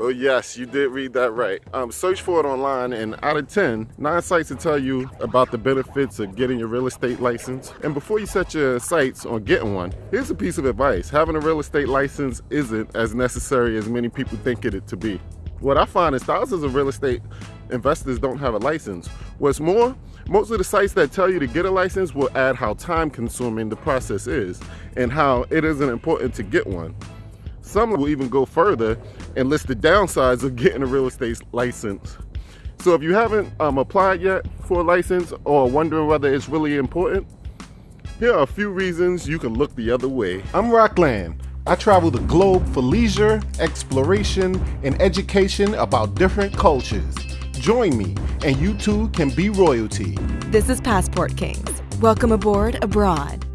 Well, yes, you did read that right. Um, search for it online, and out of 10, nine sites will tell you about the benefits of getting your real estate license. And before you set your sights on getting one, here's a piece of advice. Having a real estate license isn't as necessary as many people think it to be. What I find is thousands of real estate investors don't have a license. What's more, most of the sites that tell you to get a license will add how time consuming the process is and how it isn't important to get one. Some will even go further and list the downsides of getting a real estate license. So if you haven't um, applied yet for a license or wondering whether it's really important, here are a few reasons you can look the other way. I'm Rockland. I travel the globe for leisure, exploration, and education about different cultures. Join me, and you too can be royalty. This is Passport Kings. Welcome aboard abroad.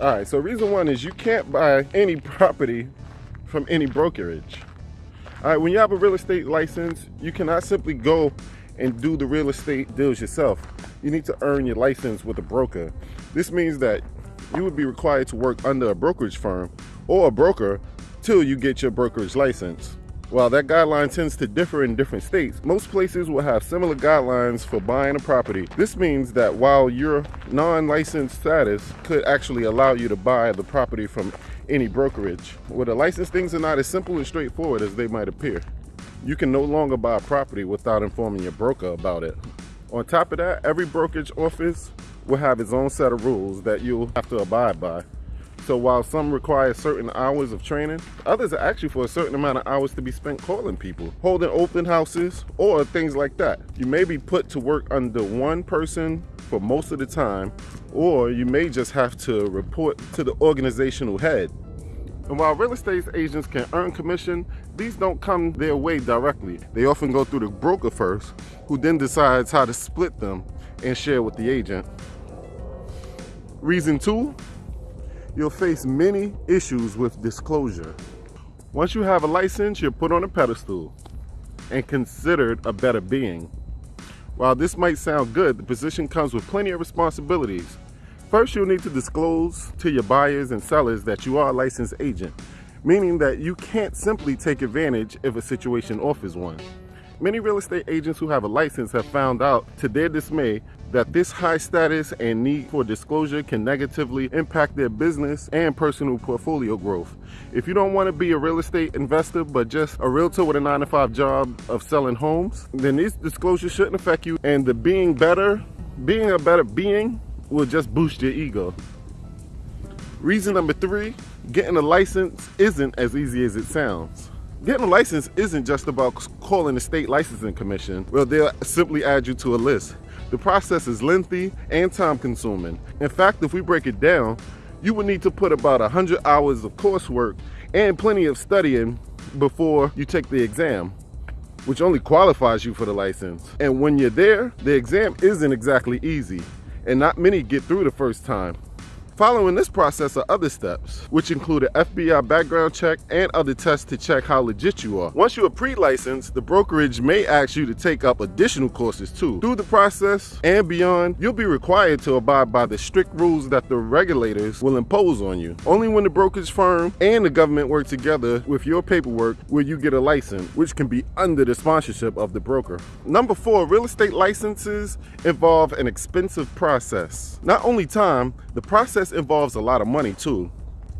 All right, so reason one is you can't buy any property from any brokerage. All right, when you have a real estate license, you cannot simply go and do the real estate deals yourself. You need to earn your license with a broker. This means that you would be required to work under a brokerage firm or a broker till you get your brokerage license. While that guideline tends to differ in different states, most places will have similar guidelines for buying a property. This means that while your non-licensed status could actually allow you to buy the property from any brokerage, with a license things are not as simple and straightforward as they might appear. You can no longer buy a property without informing your broker about it. On top of that, every brokerage office will have its own set of rules that you'll have to abide by. So while some require certain hours of training, others are actually for a certain amount of hours to be spent calling people, holding open houses, or things like that. You may be put to work under one person for most of the time, or you may just have to report to the organizational head. And while real estate agents can earn commission, these don't come their way directly. They often go through the broker first, who then decides how to split them and share with the agent. Reason two, you'll face many issues with disclosure. Once you have a license, you're put on a pedestal and considered a better being. While this might sound good, the position comes with plenty of responsibilities. First, you'll need to disclose to your buyers and sellers that you are a licensed agent, meaning that you can't simply take advantage if a situation offers one. Many real estate agents who have a license have found out, to their dismay, that this high status and need for disclosure can negatively impact their business and personal portfolio growth. If you don't want to be a real estate investor but just a realtor with a 9 to 5 job of selling homes, then these disclosures shouldn't affect you and the being better, being a better being will just boost your ego. Reason number three, getting a license isn't as easy as it sounds. Getting a license isn't just about calling the state licensing commission. Well, they'll simply add you to a list. The process is lengthy and time consuming. In fact, if we break it down, you would need to put about 100 hours of coursework and plenty of studying before you take the exam, which only qualifies you for the license. And when you're there, the exam isn't exactly easy, and not many get through the first time. Following this process are other steps, which include an FBI background check and other tests to check how legit you are. Once you are pre-licensed, the brokerage may ask you to take up additional courses too. Through the process and beyond, you'll be required to abide by the strict rules that the regulators will impose on you. Only when the brokerage firm and the government work together with your paperwork will you get a license, which can be under the sponsorship of the broker. Number four, real estate licenses involve an expensive process. Not only time, the process involves a lot of money too.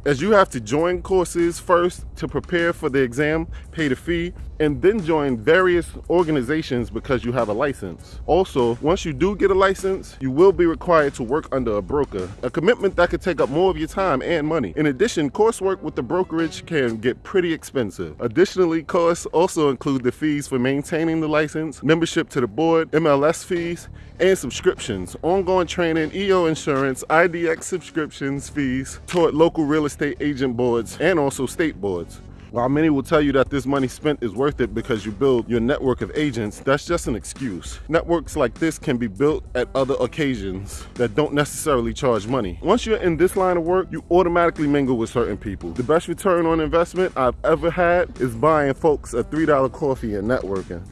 As you have to join courses first to prepare for the exam, pay the fee, and then join various organizations because you have a license. Also, once you do get a license, you will be required to work under a broker, a commitment that could take up more of your time and money. In addition, coursework with the brokerage can get pretty expensive. Additionally, costs also include the fees for maintaining the license, membership to the board, MLS fees, and subscriptions, ongoing training, EO insurance, IDX subscriptions fees toward local real estate agent boards and also state boards. While many will tell you that this money spent is worth it because you build your network of agents, that's just an excuse. Networks like this can be built at other occasions that don't necessarily charge money. Once you're in this line of work, you automatically mingle with certain people. The best return on investment I've ever had is buying folks a $3 coffee and networking.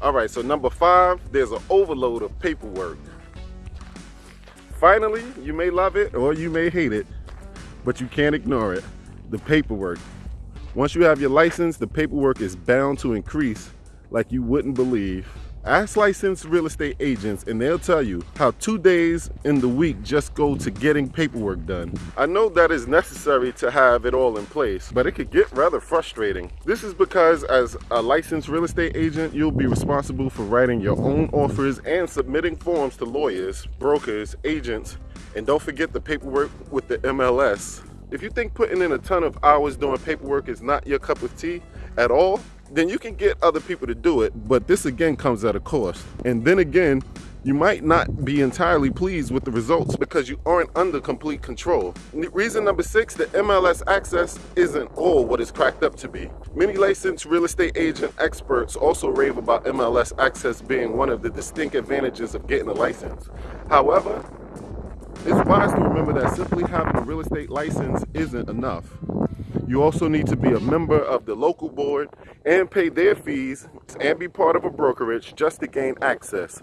All right, so number five, there's an overload of paperwork. Finally, you may love it or you may hate it, but you can't ignore it. the paperwork. Once you have your license, the paperwork is bound to increase like you wouldn't believe. Ask licensed real estate agents and they'll tell you how two days in the week just go to getting paperwork done. I know that is necessary to have it all in place, but it could get rather frustrating. This is because as a licensed real estate agent, you'll be responsible for writing your own offers and submitting forms to lawyers, brokers, agents, and don't forget the paperwork with the MLS. If you think putting in a ton of hours doing paperwork is not your cup of tea at all, then you can get other people to do it, but this again comes at a cost. And then again, you might not be entirely pleased with the results because you aren't under complete control. Reason number six, the MLS access isn't all what it's cracked up to be. Many licensed real estate agent experts also rave about MLS access being one of the distinct advantages of getting a license. However, it's wise to remember that simply having a real estate license isn't enough. You also need to be a member of the local board and pay their fees and be part of a brokerage just to gain access.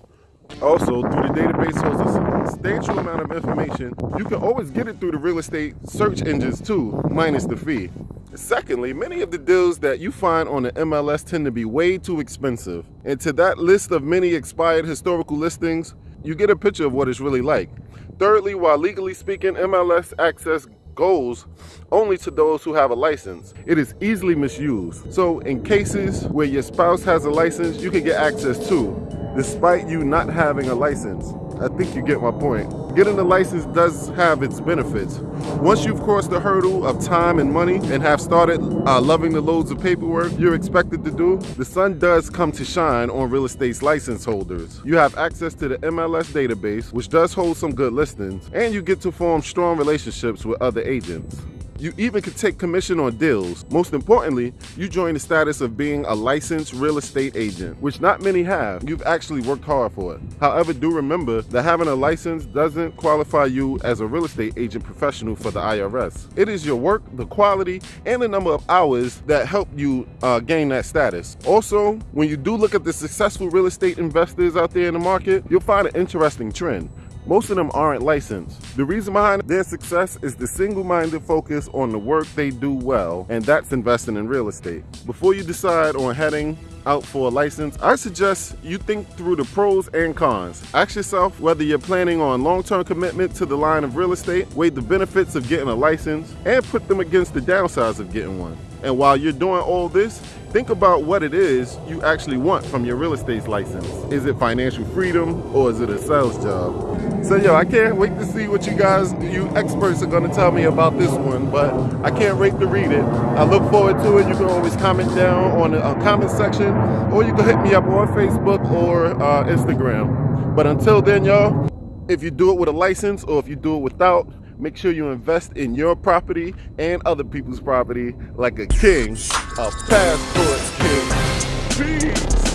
Also, through the database holds a substantial amount of information. You can always get it through the real estate search engines too, minus the fee. Secondly, many of the deals that you find on the MLS tend to be way too expensive. And to that list of many expired historical listings, you get a picture of what it's really like. Thirdly, while legally speaking, MLS access goes only to those who have a license. It is easily misused. So in cases where your spouse has a license, you can get access to, despite you not having a license. I think you get my point. Getting a license does have its benefits. Once you've crossed the hurdle of time and money and have started uh, loving the loads of paperwork you're expected to do, the sun does come to shine on real estate's license holders. You have access to the MLS database, which does hold some good listings, and you get to form strong relationships with other agents. You even can take commission on deals. Most importantly, you join the status of being a licensed real estate agent, which not many have. You've actually worked hard for it. However, do remember that having a license doesn't qualify you as a real estate agent professional for the IRS. It is your work, the quality, and the number of hours that help you uh, gain that status. Also, when you do look at the successful real estate investors out there in the market, you'll find an interesting trend. Most of them aren't licensed. The reason behind their success is the single-minded focus on the work they do well, and that's investing in real estate. Before you decide on heading out for a license, I suggest you think through the pros and cons. Ask yourself whether you're planning on long-term commitment to the line of real estate, weigh the benefits of getting a license, and put them against the downsides of getting one. And while you're doing all this, think about what it is you actually want from your real estate license. Is it financial freedom or is it a sales job? So yo, I can't wait to see what you guys, you experts are gonna tell me about this one, but I can't wait to read it. I look forward to it. You can always comment down on the uh, comment section or you can hit me up on Facebook or uh, Instagram. But until then, y'all, if you do it with a license or if you do it without, make sure you invest in your property and other people's property like a king, a passport king. Peace.